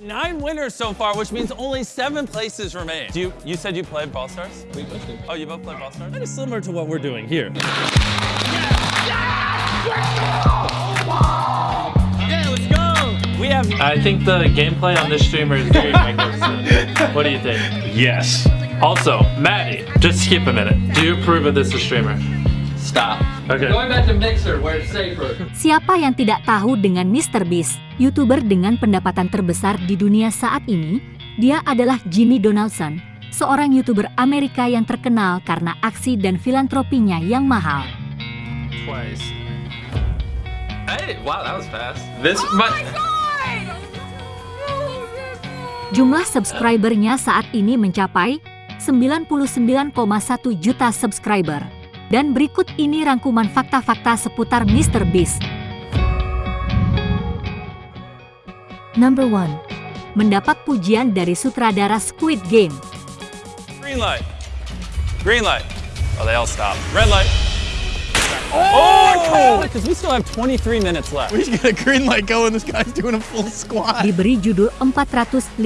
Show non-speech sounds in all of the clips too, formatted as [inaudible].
Nine winners so far, which means only seven places remain. Do you, you said you played Ball Stars? We both do. Oh, you both played Ball Stars? That is similar to what we're doing here. Yeah, let's go! We have I think the gameplay on this streamer is very [laughs] magnificent. What do you think? Yes. Also, Maddie, just skip a minute. Do you approve of this as streamer? Stop. Okay. Going back to Mixer where it's safer. Siapa yang tidak tahu dengan Mr. Beast, YouTuber dengan pendapatan terbesar di dunia saat ini? Dia adalah Jimmy Donaldson, seorang YouTuber Amerika yang terkenal karena aksi dan filantropinya yang mahal. twice. Hey, wow, that was fast. This might. Jumlah subscribernya saat ini mencapai 99,1 juta subscriber. Dan berikut ini rangkuman fakta-fakta seputar Mr. Beast. Number 1. Mendapat pujian dari sutradara Squid Game. Green light. Green light. Oh, they all stopped. Red light. Oh! Because we still have 23 minutes left. We just got a green light going. This guy's doing a full squat. Diberi judul 456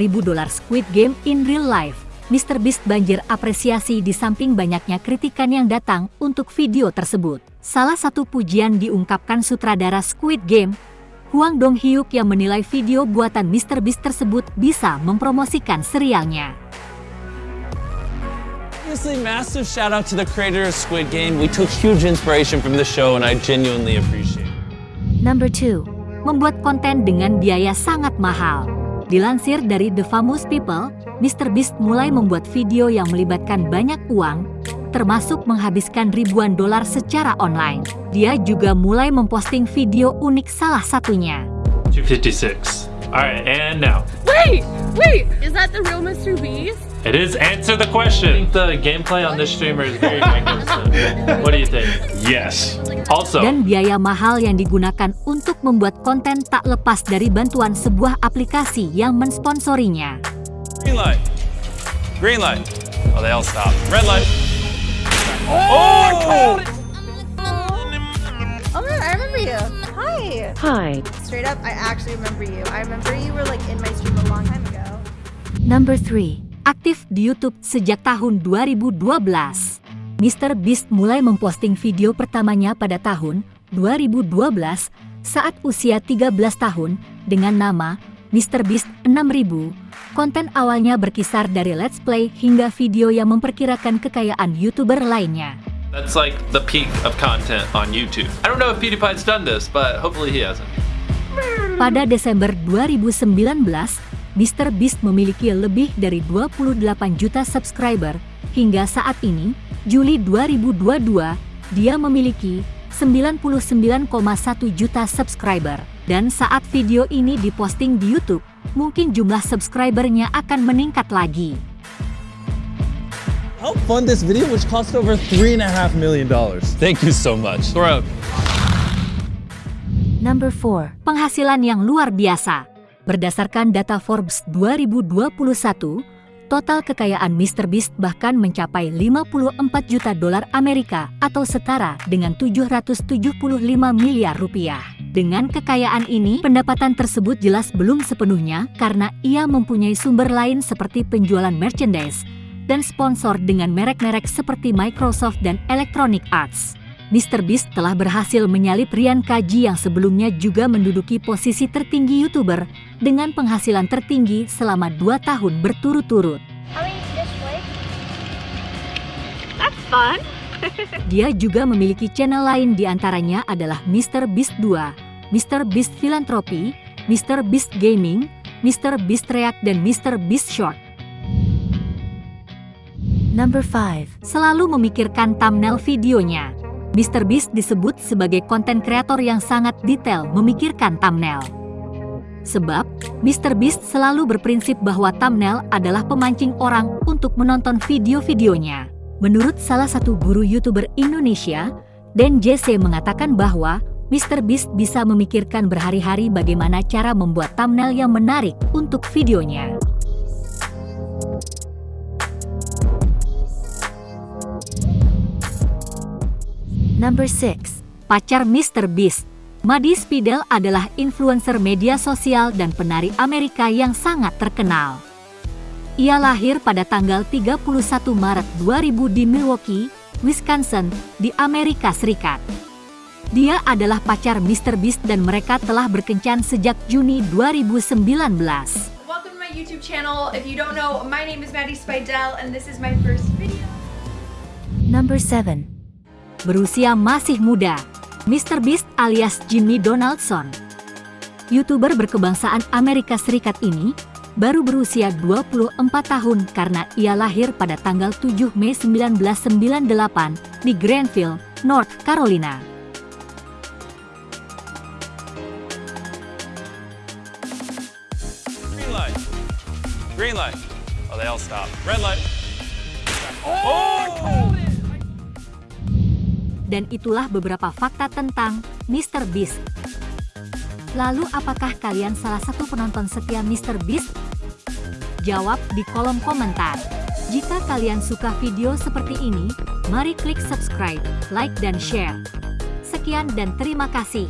ribu dolar Squid Game in real life. Mr. Beast banjir apresiasi di samping banyaknya kritikan yang datang untuk video tersebut. Salah satu pujian diungkapkan sutradara Squid Game, Huang Dong-hyuk yang menilai video buatan Mr. Beast tersebut bisa mempromosikan serialnya. Obviously, massive shout out to the creator of Squid Game. We took huge inspiration from the show, and I genuinely appreciate it. Number 2. Membuat konten dengan biaya sangat mahal. Dilansir dari The Famous People, Mr. Beast mulai membuat video yang melibatkan banyak uang, termasuk menghabiskan ribuan dolar secara online. Dia juga mulai memposting video unik salah satunya. 256. Alright, and now. Wait, wait, is that the real Mr. Beast? It is answer the question. I think the gameplay on this streamer is very [laughs] magnificent. What do you think? Yes. Also, Dan biaya mahal yang digunakan untuk membuat konten tak lepas dari bantuan sebuah aplikasi yang mensponsorinya. Green light. Green light. Oh, they all stopped. Red light. Oh! Oh, I remember you. Hi. Hi. Straight up, I actually remember you. I remember you were like in my stream a long time ago. Number 3. Aktif di YouTube sejak tahun 2012. Mr. Beast mulai memposting video pertamanya pada tahun 2012 saat usia 13 tahun dengan nama Mr. Beast 6000. Konten awalnya berkisar dari let's play hingga video yang memperkirakan kekayaan YouTuber lainnya. that's like the peak of content on YouTube. I don't know if PewDiePie's done this, but hopefully he hasn't. Pada Desember 2019, Mr. Beast memiliki lebih dari 28 juta subscriber. Hingga saat ini, Juli 2022, dia memiliki 99,1 juta subscriber. Dan saat video ini diposting di YouTube, mungkin jumlah subscribernya akan meningkat lagi. Help fund this video, which cost over three and a half million dollars. Thank you so much. Throw. Number 4. Penghasilan yang luar biasa. Berdasarkan data Forbes 2021, total kekayaan Mr. Beast bahkan mencapai 54 juta dolar Amerika atau setara dengan 775 miliar rupiah. Dengan kekayaan ini, pendapatan tersebut jelas belum sepenuhnya karena ia mempunyai sumber lain seperti penjualan merchandise dan sponsor dengan merek-merek seperti Microsoft dan Electronic Arts. Mr. Beast telah berhasil menyalip Rian Kaji yang sebelumnya juga menduduki posisi tertinggi YouTuber dengan penghasilan tertinggi selama 2 tahun berturut-turut. [laughs] Dia juga memiliki channel lain di antaranya adalah Mr. Beast 2, Mr. Beast Philanthropy, Mr. Beast Gaming, Mr. Beast React, dan Mr. Beast Short. Number 5. Selalu memikirkan thumbnail videonya. Mr. Beast disebut sebagai konten kreator yang sangat detail memikirkan thumbnail. Sebab, Mr. Beast selalu berprinsip bahwa thumbnail adalah pemancing orang untuk menonton video-videonya. Menurut salah satu guru YouTuber Indonesia, Dan JC mengatakan bahwa Mr. Beast bisa memikirkan berhari-hari bagaimana cara membuat thumbnail yang menarik untuk videonya. Number 6. Pacar Mr. Beast Maddie Spidell adalah influencer media sosial dan penari Amerika yang sangat terkenal. Ia lahir pada tanggal 31 Maret 2000 di Milwaukee, Wisconsin, di Amerika Serikat. Dia adalah pacar Mr. Beast dan mereka telah berkencan sejak Juni 2019. Welcome to my YouTube channel. If you don't know, my name is Maddie Spidell and this is my first video. Number 7. Berusia masih muda, Mr. Beast alias Jimmy Donaldson. YouTuber berkebangsaan Amerika Serikat ini baru berusia 24 tahun karena ia lahir pada tanggal 7 Mei 1998 di Granville, North Carolina. Green light. Green light. Oh, they all stopped. Red light. Dan itulah beberapa fakta tentang Mr. Beast. Lalu apakah kalian salah satu penonton setia Mr. Beast? Jawab di kolom komentar. Jika kalian suka video seperti ini, mari klik subscribe, like dan share. Sekian dan terima kasih.